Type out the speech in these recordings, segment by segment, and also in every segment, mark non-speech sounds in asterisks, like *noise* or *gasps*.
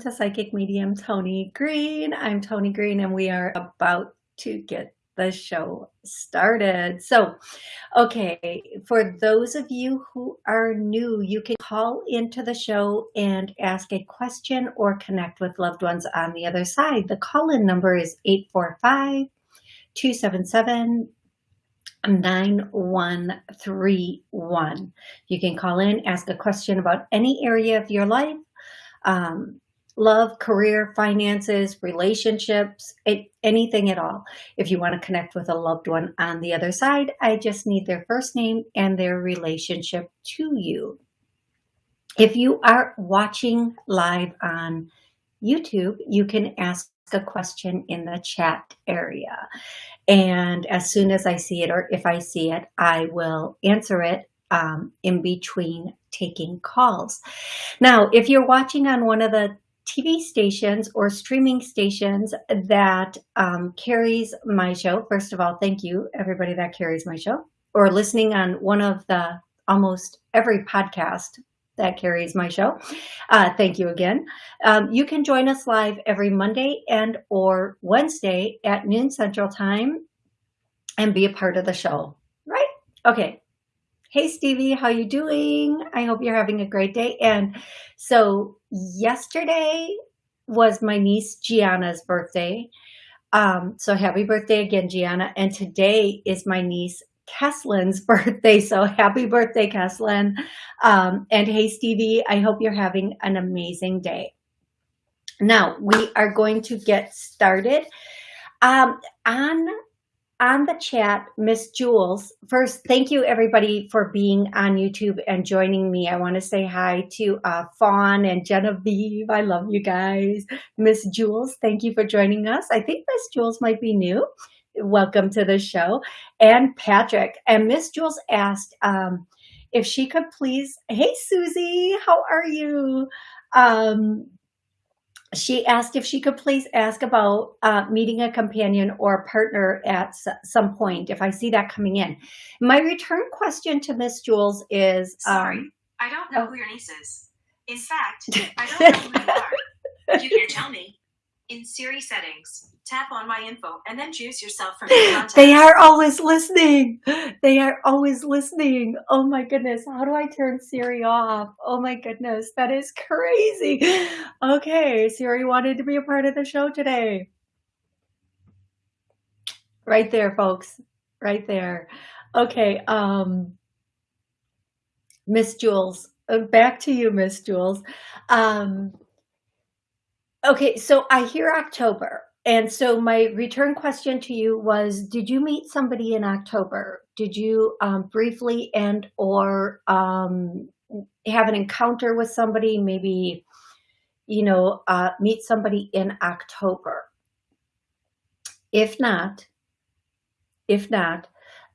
to Psychic Medium Tony Green. I'm Tony Green and we are about to get the show started. So, okay, for those of you who are new, you can call into the show and ask a question or connect with loved ones on the other side. The call-in number is 845 277 9131. You can call in, ask a question about any area of your life, um, love, career, finances, relationships, anything at all. If you want to connect with a loved one on the other side, I just need their first name and their relationship to you. If you are watching live on YouTube, you can ask a question in the chat area. And as soon as I see it, or if I see it, I will answer it um, in between taking calls. Now, if you're watching on one of the TV stations or streaming stations that um, carries my show. First of all, thank you, everybody that carries my show, or listening on one of the almost every podcast that carries my show. Uh, thank you again. Um, you can join us live every Monday and or Wednesday at noon Central Time and be a part of the show, right? Okay, Hey Stevie, how you doing? I hope you're having a great day. And so yesterday was my niece Gianna's birthday. Um, so happy birthday again, Gianna. And today is my niece Keslin's *laughs* birthday. So happy birthday, Keslin. Um, and hey, Stevie, I hope you're having an amazing day. Now we are going to get started. Um, on on the chat, Miss Jules, first, thank you everybody for being on YouTube and joining me. I want to say hi to uh, Fawn and Genevieve. I love you guys. Miss Jules, thank you for joining us. I think Miss Jules might be new. Welcome to the show. And Patrick. And Miss Jules asked um, if she could please, hey Susie, how are you? Um, she asked if she could please ask about uh, meeting a companion or partner at some point, if I see that coming in. My return question to Miss Jules is... Sorry, um, I don't know oh. who your niece is. In fact, I don't know who you are. You can't tell me, in Siri settings, tap on my info and then choose yourself from *gasps* the contacts. They are always listening. They are always listening. Oh my goodness. How do I turn Siri off? Oh my goodness. That is crazy. Okay. Siri wanted to be a part of the show today. Right there, folks. Right there. Okay. Um, Miss Jules, uh, back to you, Miss Jules. Um, Okay, so I hear October. And so my return question to you was, did you meet somebody in October? Did you um, briefly and or um, have an encounter with somebody, maybe, you know, uh, meet somebody in October? If not, if not,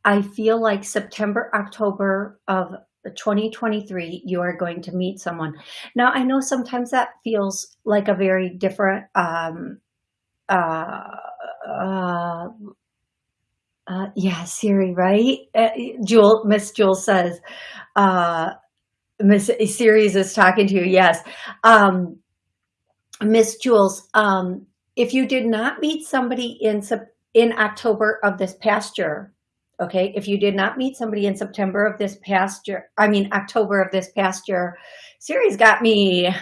I feel like September, October of 2023, you are going to meet someone. Now, I know sometimes that feels like a very different, um, uh, uh, uh, yeah, Siri, right? Uh, Jewel, Miss Jewel says, uh, Miss Siri's is talking to you. Yes. Um, Miss Jules, um, if you did not meet somebody in, in October of this past year, Okay, if you did not meet somebody in September of this past year, I mean, October of this past year, Siri's got me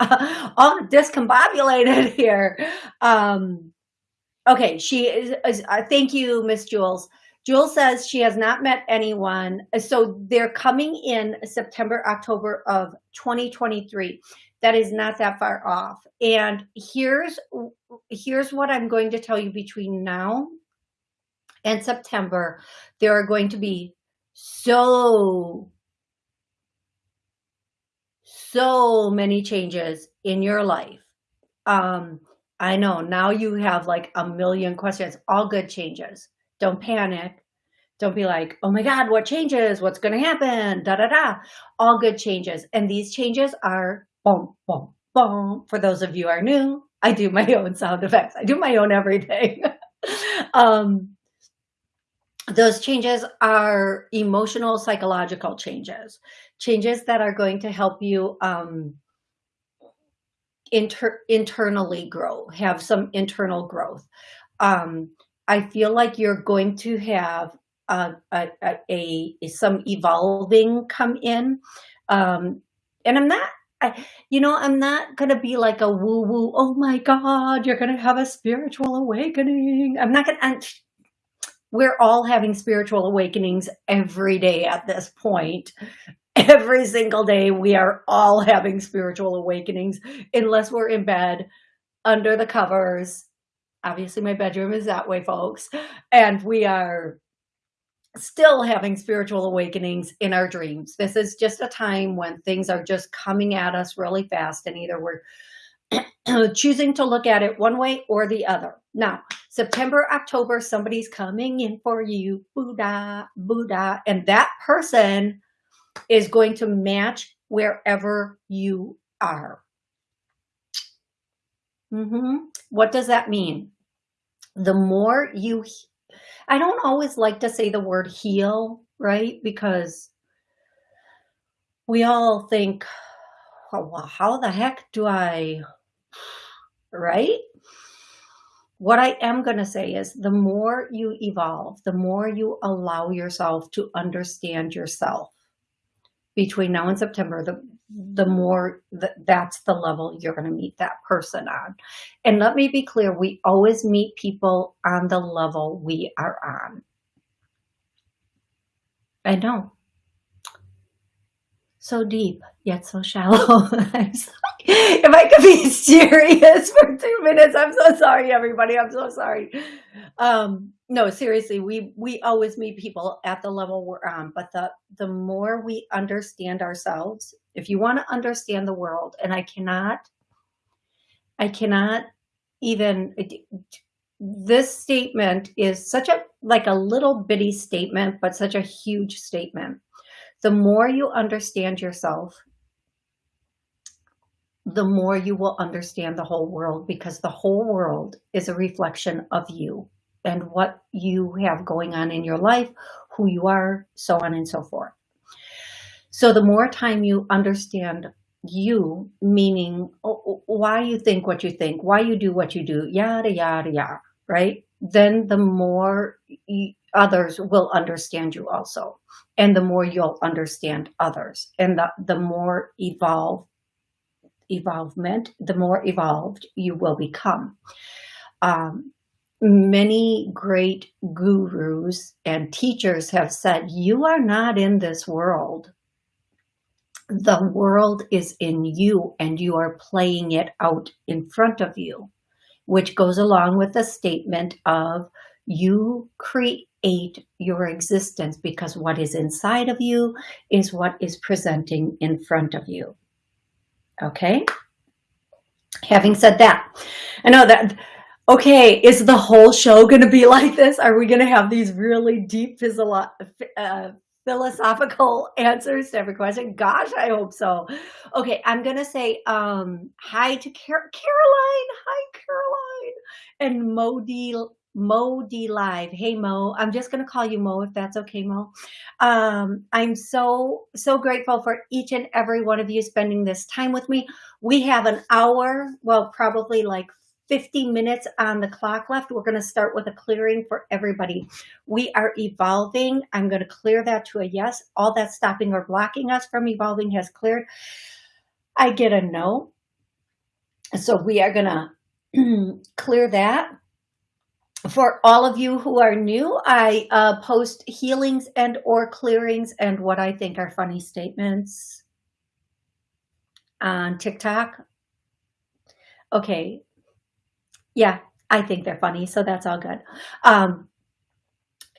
*laughs* all discombobulated *laughs* here. Um, okay, she is, is uh, thank you, Miss Jules. Jules says she has not met anyone. So they're coming in September, October of 2023. That is not that far off. And here's, here's what I'm going to tell you between now and September, there are going to be so, so many changes in your life. Um, I know. Now you have like a million questions, all good changes. Don't panic. Don't be like, oh my God, what changes? What's going to happen? Da, da, da. All good changes. And these changes are boom, boom, boom. For those of you are new, I do my *laughs* own sound effects. I do my own everything. *laughs* um, those changes are emotional, psychological changes, changes that are going to help you um, inter internally grow, have some internal growth. Um, I feel like you're going to have a, a, a, a some evolving come in. Um, and I'm not, I, you know, I'm not going to be like a woo woo. Oh my God, you're going to have a spiritual awakening. I'm not going to, we're all having spiritual awakenings every day at this point. Every single day, we are all having spiritual awakenings, unless we're in bed under the covers. Obviously, my bedroom is that way, folks. And we are still having spiritual awakenings in our dreams. This is just a time when things are just coming at us really fast and either we're *clears throat* choosing to look at it one way or the other. Now, September, October, somebody's coming in for you, Buddha, Buddha, and that person is going to match wherever you are. Mm -hmm. What does that mean? The more you I don't always like to say the word heal, right? Because we all think, well, how the heck do I, right? What I am going to say is the more you evolve, the more you allow yourself to understand yourself between now and September, the, the more that that's the level you're going to meet that person on. And let me be clear, we always meet people on the level we are on. I know. So deep, yet so shallow. *laughs* *laughs* if I could be *laughs* serious for two minutes, I'm so sorry, everybody. I'm so sorry. Um, no, seriously, we we always meet people at the level we're on, but the the more we understand ourselves, if you want to understand the world, and I cannot, I cannot even. This statement is such a like a little bitty statement, but such a huge statement. The more you understand yourself, the more you will understand the whole world because the whole world is a reflection of you and what you have going on in your life, who you are, so on and so forth. So the more time you understand you, meaning oh, oh, why you think what you think, why you do what you do, yada, yada, yada, right? Then the more others will understand you also. And the more you'll understand others and the, the more evolved evolvement, the more evolved you will become. Um, many great gurus and teachers have said, you are not in this world. The world is in you and you are playing it out in front of you, which goes along with the statement of you create your existence because what is inside of you is what is presenting in front of you. Okay. Having said that, I know that, okay, is the whole show going to be *laughs* like this? Are we going to have these really deep uh, philosophical *laughs* answers to every question? Gosh, I hope so. Okay, I'm going to say um, hi to Car Caroline. Hi, Caroline. And Modi Mo D Live. Hey Mo, I'm just gonna call you Mo if that's okay, Mo. Um, I'm so so grateful for each and every one of you spending this time with me. We have an hour, well, probably like 50 minutes on the clock left. We're going to start with a clearing for everybody. We are evolving. I'm going to clear that to a yes. All that stopping or blocking us from evolving has cleared. I get a no. So we are going to *clears throat* clear that for all of you who are new, I uh, post healings and or clearings and what I think are funny statements on TikTok. Okay. Yeah, I think they're funny, so that's all good. Um,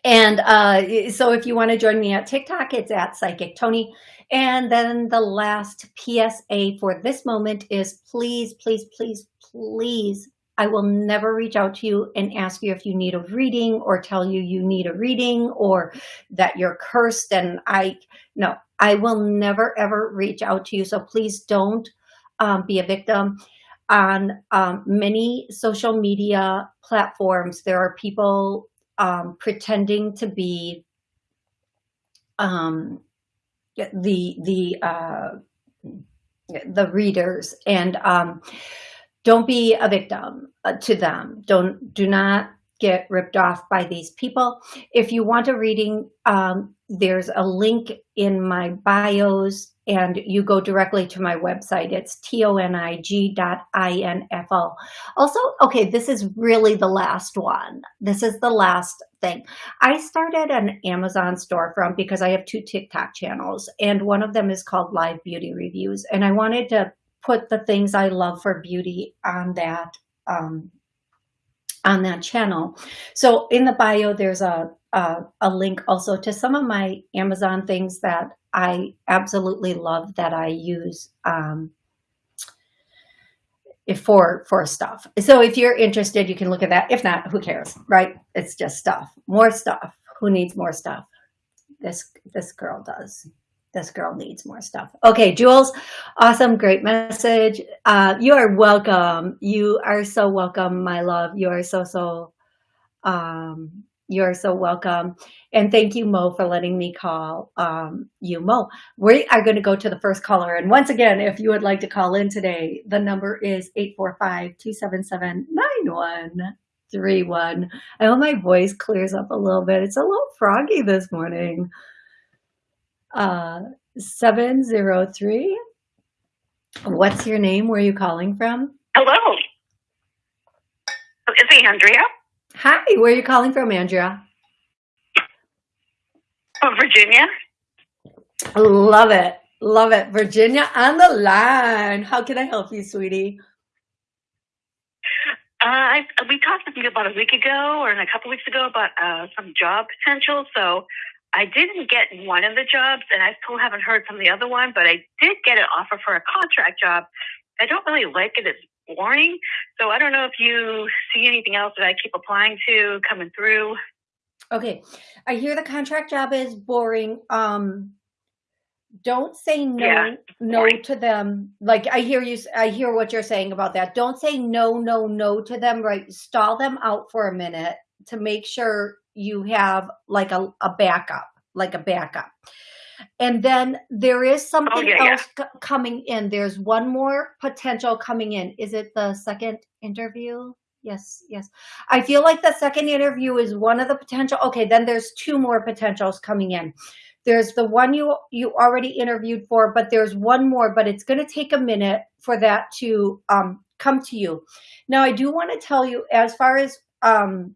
and uh, so if you want to join me at TikTok, it's at Psychic Tony. And then the last PSA for this moment is please, please, please, please I will never reach out to you and ask you if you need a reading or tell you you need a reading or that you're cursed and I, no, I will never ever reach out to you. So please don't um, be a victim. On um, many social media platforms, there are people um, pretending to be um, the the uh, the readers and um, don't be a victim uh, to them. Don't do not get ripped off by these people. If you want a reading, um, there's a link in my bios and you go directly to my website. It's tonig dot info. Also, okay, this is really the last one. This is the last thing. I started an Amazon storefront because I have two TikTok channels and one of them is called Live Beauty Reviews. And I wanted to put the things I love for beauty on that um, on that channel. So in the bio, there's a, a, a link also to some of my Amazon things that I absolutely love that I use um, for for stuff. So if you're interested, you can look at that. If not, who cares, right? It's just stuff, more stuff. Who needs more stuff? This this girl does. This girl needs more stuff. Okay, Jules, awesome, great message. Uh, you are welcome. You are so welcome, my love. You are so so um, you're so welcome. And thank you, Mo, for letting me call um, you, Mo. We are going to go to the first caller. And once again, if you would like to call in today, the number is 845-277-9131. I hope my voice clears up a little bit. It's a little froggy this morning. Uh, 703. What's your name? Where are you calling from? Hello. Is it Andrea? Hi, where are you calling from, Andrea? Oh, Virginia. Love it. Love it. Virginia on the line. How can I help you, sweetie? Uh, I, we talked with you about a week ago or a couple weeks ago about uh, some job potential. So I didn't get one of the jobs, and I still haven't heard from the other one, but I did get an offer for a contract job. I don't really like it. It's boring. So I don't know if you see anything else that I keep applying to coming through. Okay. I hear the contract job is boring. Um, don't say no yeah, no to them like i hear you i hear what you're saying about that don't say no no no to them right stall them out for a minute to make sure you have like a, a backup like a backup and then there is something oh, yeah, else yeah. coming in. There's one more potential coming in. Is it the second interview? Yes, yes. I feel like the second interview is one of the potential. Okay, then there's two more potentials coming in. There's the one you you already interviewed for, but there's one more, but it's going to take a minute for that to um, come to you. Now, I do want to tell you as far as um,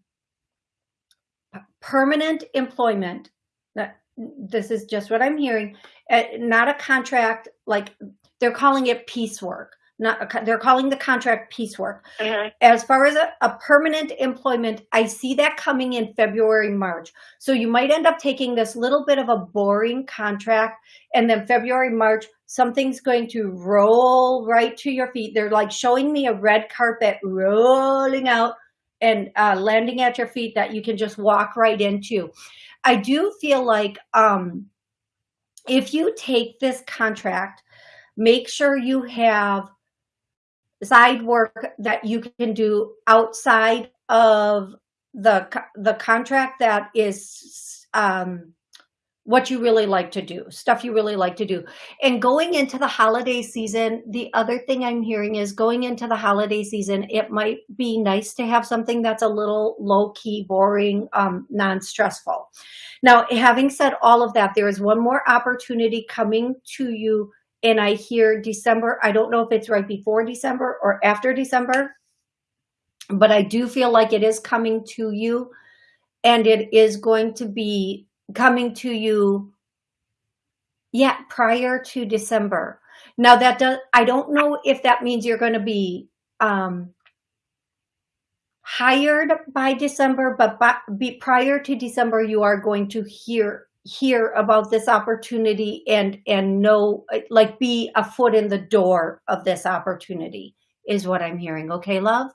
permanent employment, this is just what I'm hearing, uh, not a contract, like they're calling it piecework. Not a, they're calling the contract piecework. Mm -hmm. As far as a, a, permanent employment, I see that coming in February, March. So you might end up taking this little bit of a boring contract and then February, March, something's going to roll right to your feet. They're like showing me a red carpet rolling out and uh, landing at your feet that you can just walk right into. I do feel like um, if you take this contract, make sure you have side work that you can do outside of the the contract that is um, what you really like to do, stuff you really like to do. And going into the holiday season, the other thing I'm hearing is going into the holiday season, it might be nice to have something that's a little low key, boring, um, non-stressful. Now, having said all of that, there is one more opportunity coming to you and I hear December. I don't know if it's right before December or after December, but I do feel like it is coming to you and it is going to be coming to you yeah prior to december. Now that does i don't know if that means you're going to be um hired by december but by, be prior to december you are going to hear hear about this opportunity and and know like be a foot in the door of this opportunity is what i'm hearing. Okay love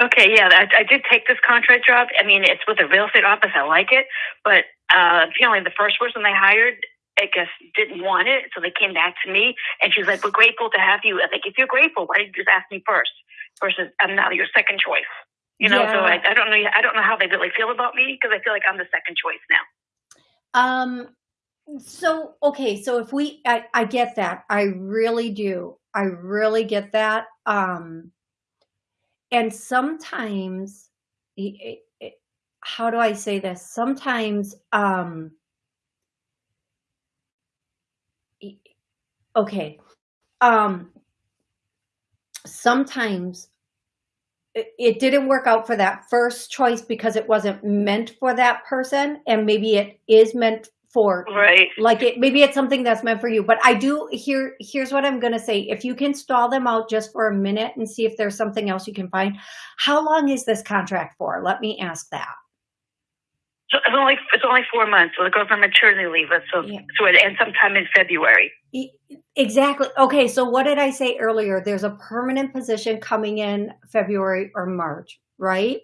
Okay, yeah, I, I did take this contract job. I mean, it's with a real estate office. I like it, but uh, apparently the first person they hired, I guess, didn't want it, so they came back to me, and she's like, "We're grateful to have you." I think if you're grateful, why did you just ask me first versus I'm now your second choice? You know, so I, I don't know. I don't know how they really feel about me because I feel like I'm the second choice now. Um, so okay, so if we, I, I get that. I really do. I really get that. Um, and sometimes, how do I say this? Sometimes, um, okay, um, sometimes it didn't work out for that first choice because it wasn't meant for that person, and maybe it is meant for Right. like it maybe it's something that's meant for you but i do here here's what i'm going to say if you can stall them out just for a minute and see if there's something else you can find how long is this contract for let me ask that So it's only it's only four months. So it goes on maternity leave. So Yeah. so it ends sometime in February. Exactly okay so what did i say earlier there's a permanent position coming in february or march right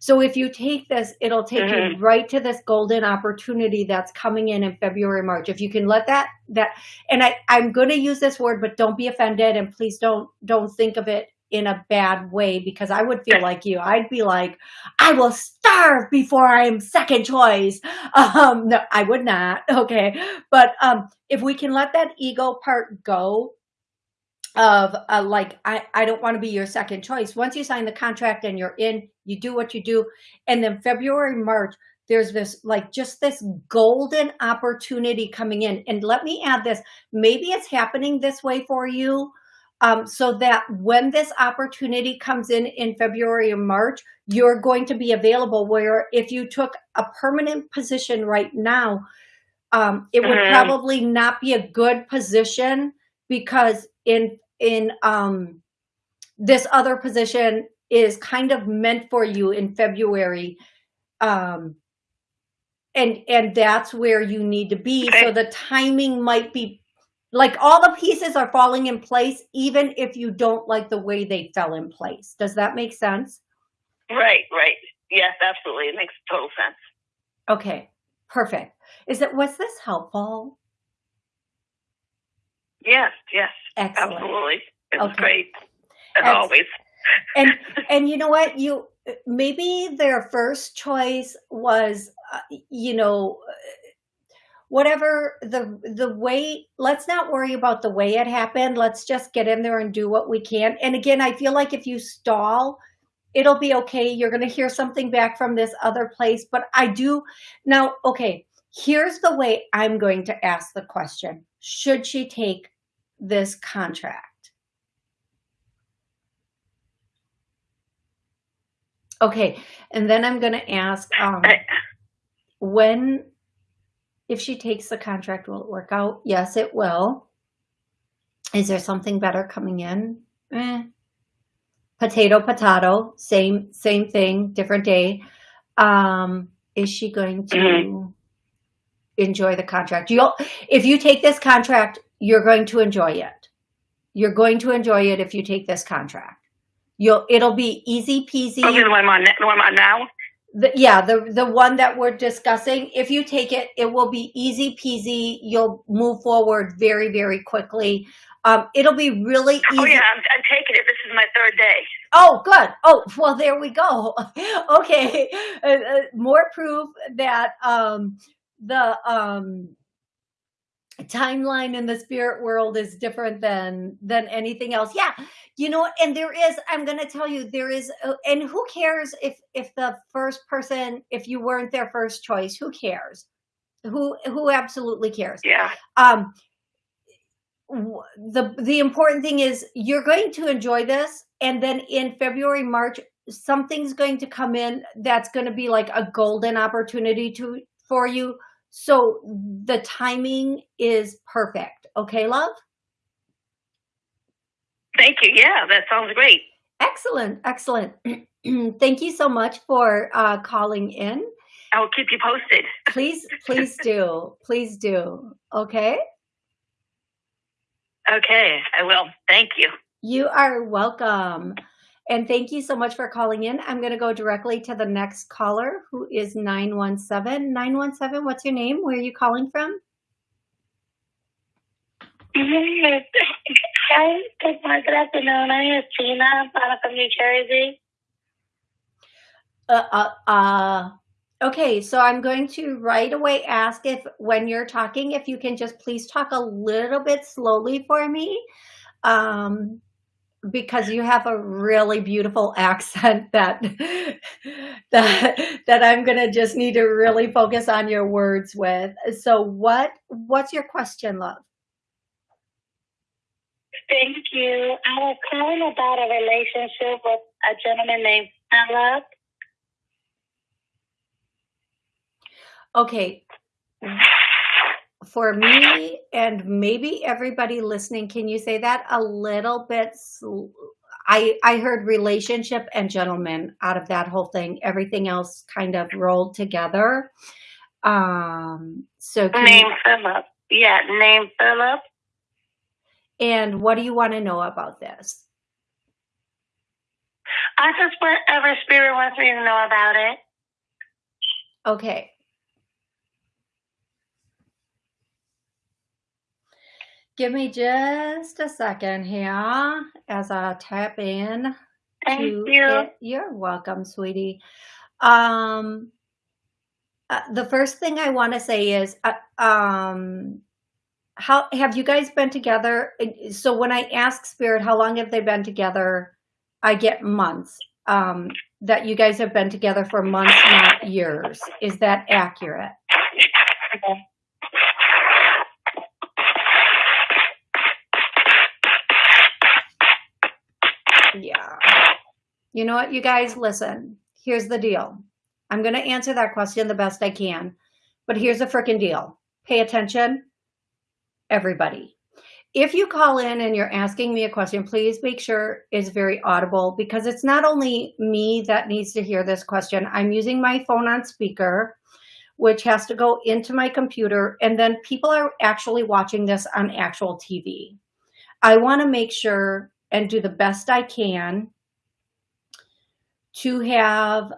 so if you take this it'll take you Mhm. right to this golden opportunity that's coming in in february march. If you can let that that and i i'm going to use this word but don't be offended and please don't don't think of it in a bad way because i would feel like you. I'd be like i will starve before i am second choice. *laughs* Um no i would not. Okay. But um if we can let that ego part go of uh, like I, I don't want to be your second choice. Once you sign the contract and you're in you do what you do. And then february march there's this like just this golden opportunity coming in. And let me add this maybe it's happening this way for you um, so that when this opportunity comes in in february or march you're going to be available where if you took a permanent position right now um, it would Mhm. probably not be a good position because in in um, this other position is kind of meant for you in February, um, and and that's where you need to be. So the timing might be like all the pieces are falling in place, even if you don't like the way they fell in place. Does that make sense? Right. Right. Yes, absolutely. It makes total sense. Okay, perfect. Is it was this helpful? Yes. Yes. Excellent. Absolutely. It was Okay. great. As Ex- always. and *laughs* and you know what you maybe their first choice was uh, you know whatever the the way let's not worry about the way it happened let's just get in there and do what we can and again i feel like if you stall it'll be okay you're going to hear something back from this other place but i do now okay here's the way i'm going to ask the question should she take this contract Okay, and then I'm going to ask um, when, if she takes the contract, will it work out? Yes, it will. Is there something better coming in? Eh. Potato, potato, same same thing, different day. Um, is she going to Mhm. Enjoy the contract? You'll, if you take this contract, you're going to enjoy it. You're going to enjoy it if you take this contract. You'll, it'll be easy peasy okay, the one I'm on, the one I'm on now. the, yeah the the one that we're discussing if you take it it will be easy peasy you'll move forward very very quickly um it'll be really easy Oh yeah, I'm, I'm taking it. This is my third day. Oh, good oh well there we go *laughs* okay uh, uh, more proof that um the um timeline in the spirit world is different than than anything else. Yeah you know and there is i'm going to tell you there is uh, and who cares if if the first person if you weren't their first choice who cares? Who who absolutely cares? Yeah. um the the important thing is you're going to enjoy this and then in february march something's going to come in that's going to be like a golden opportunity to for you so the timing is perfect okay love Thank you. Yeah, that sounds great. excellent excellent *clears throat* thank you so much for uh calling in I will keep you posted. please please *laughs* do please do okay Okay, I will. Thank you. You are welcome. And thank you so much for calling in. I'm going to go directly to the next caller who is 917. 917, what's your name? Where are you calling from? Hi, good afternoon. My name is Tina. I'm from New Jersey. Uh, uh, uh, okay, so I'm going to right away ask if when you're talking, if you can just please talk a little bit slowly for me. Um, because you have a really beautiful accent that *laughs* that that I'm gonna just need to really focus on your words with. So what what's your question, love? Thank you. I was calling about a relationship with a gentleman named Philip. Okay. For me and maybe everybody listening, can you say that a little bit? I, I heard relationship and gentleman out of that whole thing. Everything else kind of rolled together. Um, so name you, Philip. Yeah, name Philip. And what do you want to know about this? I just whatever spirit wants me to know about it. Okay. Give me just a second here as I tap in. Thank you. It. You're welcome, sweetie. Um, uh, the first thing I want to say is, uh, um, how have you guys been together? So when I ask spirit, how long have they been together? I get months. Um, that you guys have been together for months, not years. Is that accurate? Yeah. You know what, you guys, listen. Here's the deal. I'm going to answer that question the best I can. But here's the freaking deal. Pay attention, everybody. If you call in and you're asking me a question, please make sure it's very audible because it's not only me that needs to hear this question. I'm using my phone on speaker, which has to go into my computer. And then people are actually watching this on actual TV. I want to make sure and do the best I can to have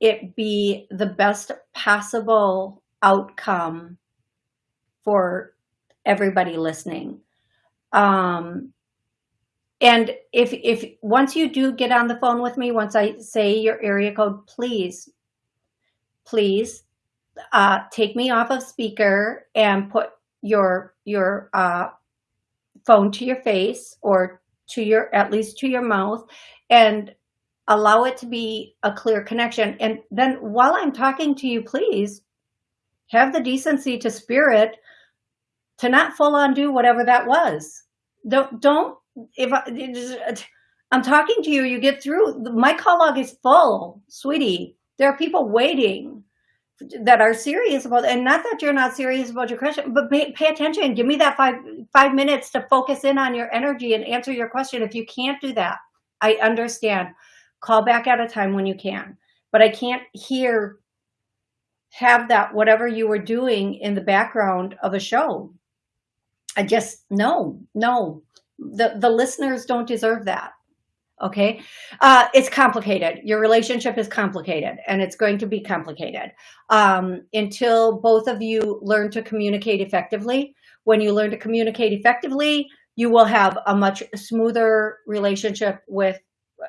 it be the best possible outcome for everybody listening. Um, and if, if once you do get on the phone with me, once I say your area code, please, please uh, take me off of speaker and put your, your uh, phone to your face or to your, at least to your mouth and allow it to be a clear connection. And then while I'm talking to you, please have the decency to spirit to not full on do whatever that was. Don't, don't, if I, I'm talking to you, you get through, my call log is full, sweetie. There are people waiting that are serious about and not that you're not serious about your question but pay, pay, attention. Give me that five five minutes to focus in on your energy and answer your question. If you can't do that i understand. Call back at a time when you can. But i can't hear have that whatever you were doing in the background of a show. I just no no. The the listeners don't deserve that okay? Uh, it's complicated. Your relationship is complicated and it's going to be complicated. Um, until both of you learn to communicate effectively when you learn to communicate effectively you will have a much smoother relationship with uh,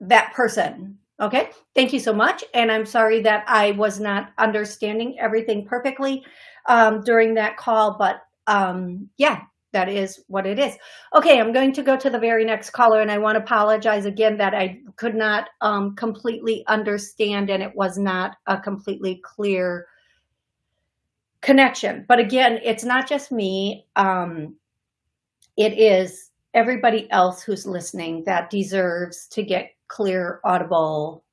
that person okay? Thank you so much and i'm sorry that i was not understanding everything perfectly um, during that call but um, yeah that is what it is. Okay, I'm going to go to the very next caller, and I want to apologize again that I could not um, completely understand, and it was not a completely clear connection. But again, it's not just me. Um, it is everybody else who's listening that deserves to get clear, audible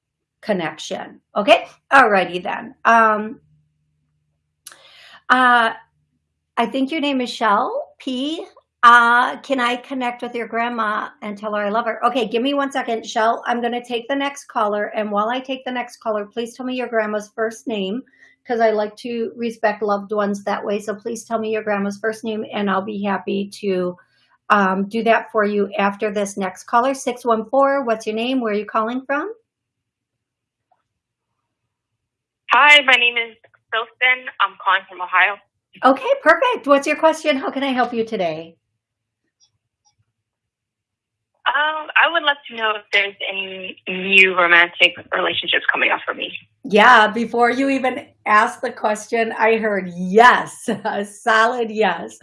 connection. Okay, alrighty then. Um, uh, I think your name is Shell. P, uh, can I connect with your grandma and tell her I love her? Okay, give me one second, Shell. I'm going to take the next caller. And while I take the next caller, please tell me your grandma's first name because I like to respect loved ones that way. So please tell me your grandma's first name and I'll be happy to um, do that for you after this next caller. 614, what's your name? Where are you calling from? Hi, my name is Philston. I'm calling from Ohio. Okay, perfect. What's your question? How can I help you today? Um, I would love to know if there's any new romantic relationships coming up for me. Yeah, before you even ask the question, I heard yes, *laughs* a solid yes.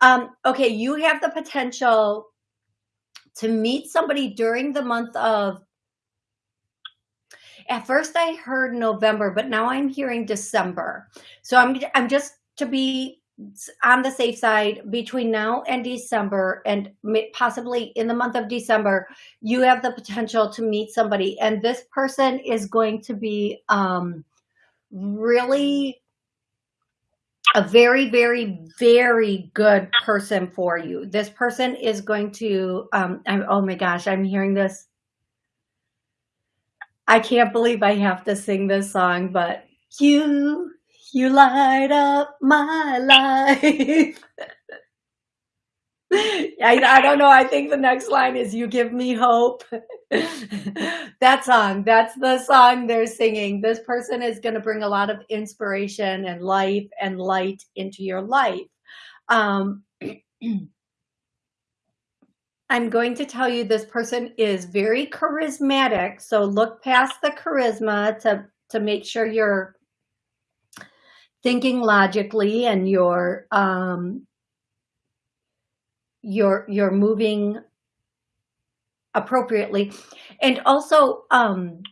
Um, okay, you have the potential to meet somebody during the month of at first I heard November, but now I'm hearing December. So I'm I'm just to be on the safe side between now and December and possibly in the month of December, you have the potential to meet somebody and this person is going to be um, really a very, very, very good person for you. This person is going to, um, I'm, oh my gosh, I'm hearing this. I can't believe I have to sing this song, but you you light up my life. *laughs* I, I don't know. I think the next line is you give me hope. *laughs* that song, that's the song they're singing. This person is going to bring a lot of inspiration and life and light into your life. Um, *clears throat* I'm going to tell you this person is very charismatic. So look past the charisma to, to make sure you're thinking logically and you're um, you're you're moving appropriately. And also um,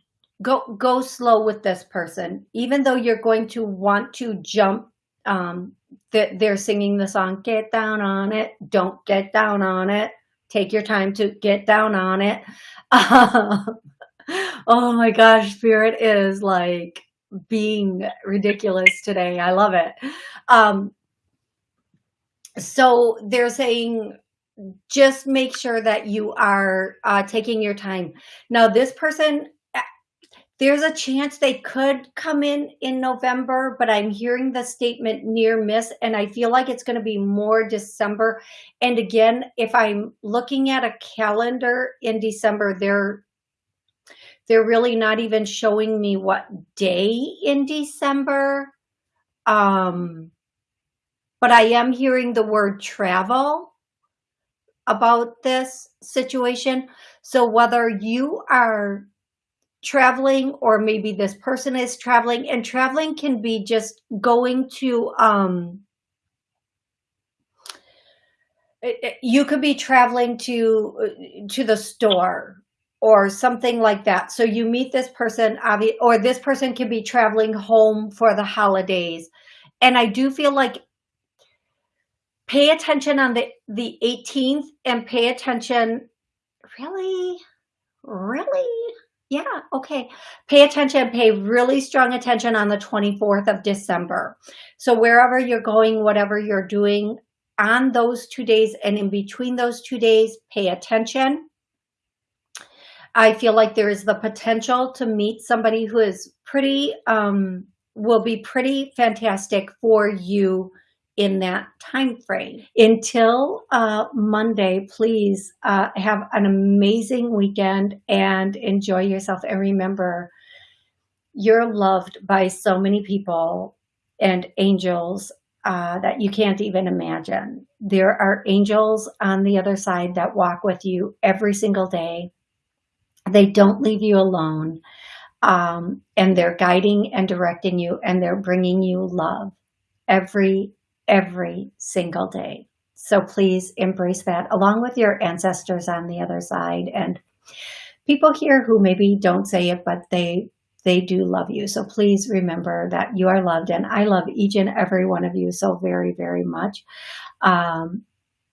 go go slow with this person. Even though you're going to want to jump um, that they're singing the song get down on it. Don't get down on it. Take your time to get down on it. *laughs* Oh my gosh spirit is like being ridiculous today. I love it. Um, so they're saying just make sure that you are uh, taking your time. Now, this person, uh, there's a chance they could come in in November, but I'm hearing the statement near miss, and I feel like it's going to be more December. And again, if I'm looking at a calendar in December, they're they're really not even showing me what day in December. Um, but I am hearing the word travel about this situation. So whether you are traveling or maybe this person is traveling and traveling can be just going to um you could be traveling to to the store or something like that. So you meet this person, or this person can be traveling home for the holidays. And I do feel like pay attention on the, the 18th and pay attention, really, really? Yeah, okay. Pay attention, pay really strong attention on the 24th of December. So wherever you're going, whatever you're doing on those two days and in between those two days, pay attention I feel like there is the potential to meet somebody who is pretty, um, will be pretty fantastic for you in that time frame. Until uh, Monday, please uh, have an amazing weekend and enjoy yourself. And remember, you're loved by so many people and angels uh, that you can't even imagine. There are angels on the other side that walk with you every single day they don't leave you alone. Um, and they're guiding and directing you and they're bringing you love every, every single day. So please embrace that along with your ancestors on the other side and people here who maybe don't say it, but they, they do love you. So please remember that you are loved and I love each and every one of you so very, very much. Um,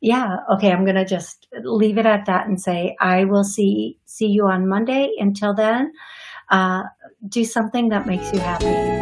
yeah, okay, I'm going to just leave it at that and say, I will see, see you on Monday. Until then, uh, do something that makes you happy.